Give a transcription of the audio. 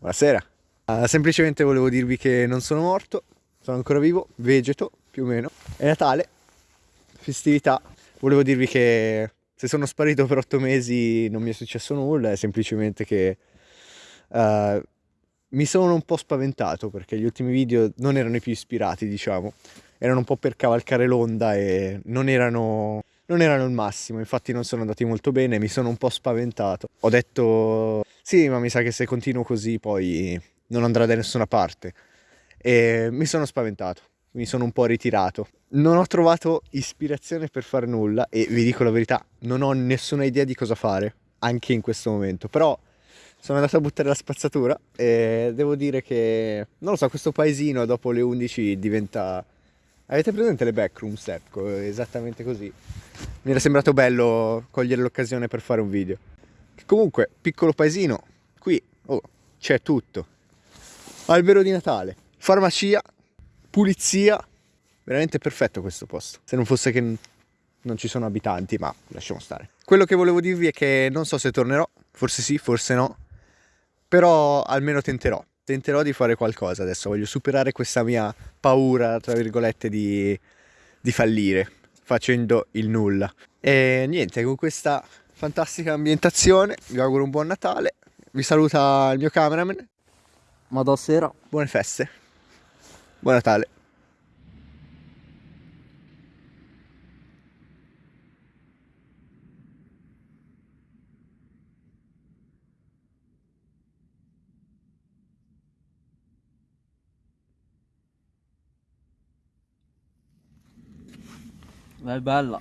Buonasera. Uh, semplicemente volevo dirvi che non sono morto, sono ancora vivo, vegeto più o meno. È Natale, festività. Volevo dirvi che se sono sparito per otto mesi non mi è successo nulla, è semplicemente che uh, mi sono un po' spaventato perché gli ultimi video non erano i più ispirati, diciamo. Erano un po' per cavalcare l'onda e non erano non erano il massimo, infatti non sono andati molto bene, mi sono un po' spaventato. Ho detto sì, ma mi sa che se continuo così poi non andrà da nessuna parte. E mi sono spaventato, mi sono un po' ritirato. Non ho trovato ispirazione per fare nulla e vi dico la verità, non ho nessuna idea di cosa fare, anche in questo momento, però sono andato a buttare la spazzatura e devo dire che, non lo so, questo paesino dopo le 11 diventa... Avete presente le backrooms? Ecco, esattamente così mi era sembrato bello cogliere l'occasione per fare un video. Comunque, piccolo paesino, qui oh, c'è tutto. Albero di Natale, farmacia, pulizia, veramente perfetto questo posto. Se non fosse che non ci sono abitanti, ma lasciamo stare. Quello che volevo dirvi è che non so se tornerò, forse sì, forse no, però almeno tenterò. Tenterò di fare qualcosa adesso, voglio superare questa mia paura, tra virgolette, di, di fallire facendo il nulla. E niente, con questa fantastica ambientazione vi auguro un buon Natale, vi saluta il mio cameraman. Ma sera. Buone feste. Buon Natale. È bella.